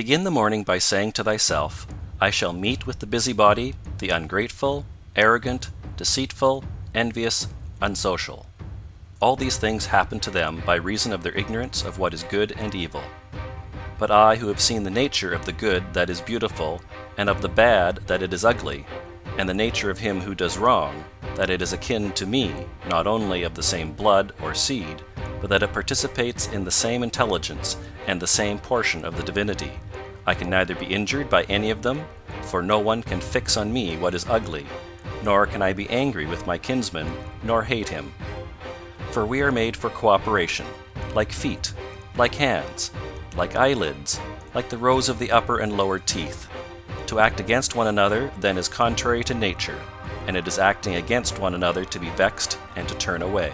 Begin the morning by saying to thyself, I shall meet with the busybody, the ungrateful, arrogant, deceitful, envious, unsocial. All these things happen to them by reason of their ignorance of what is good and evil. But I who have seen the nature of the good that is beautiful and of the bad that it is ugly, and the nature of him who does wrong, that it is akin to me not only of the same blood or seed, but that it participates in the same intelligence and the same portion of the divinity, I can neither be injured by any of them, for no one can fix on me what is ugly, nor can I be angry with my kinsman nor hate him. For we are made for cooperation, like feet, like hands, like eyelids, like the rows of the upper and lower teeth. To act against one another then is contrary to nature, and it is acting against one another to be vexed and to turn away.